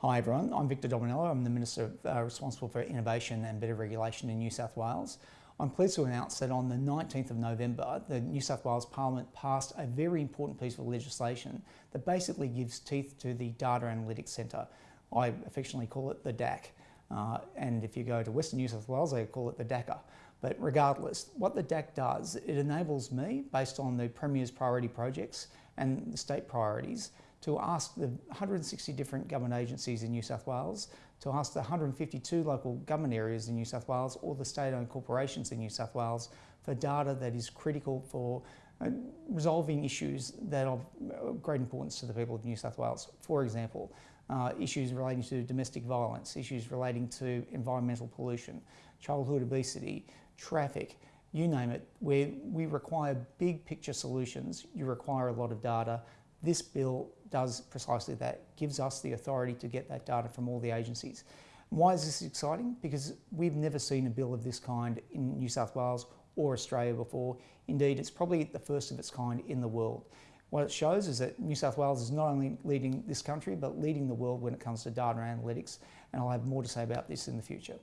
Hi everyone, I'm Victor Dominello. I'm the Minister uh, responsible for innovation and better regulation in New South Wales. I'm pleased to announce that on the 19th of November, the New South Wales Parliament passed a very important piece of legislation that basically gives teeth to the Data Analytics Centre. I affectionately call it the DAC. Uh, and if you go to Western New South Wales, they call it the DACA. But regardless, what the DAC does, it enables me, based on the Premier's priority projects and the state priorities, to ask the 160 different government agencies in New South Wales, to ask the 152 local government areas in New South Wales or the state-owned corporations in New South Wales for data that is critical for uh, resolving issues that are of great importance to the people of New South Wales. For example, uh, issues relating to domestic violence, issues relating to environmental pollution, childhood obesity, traffic, you name it, where we require big picture solutions, you require a lot of data. This bill does precisely that, gives us the authority to get that data from all the agencies. Why is this exciting? Because we've never seen a bill of this kind in New South Wales or Australia before. Indeed, it's probably the first of its kind in the world. What it shows is that New South Wales is not only leading this country, but leading the world when it comes to data analytics, and I'll have more to say about this in the future.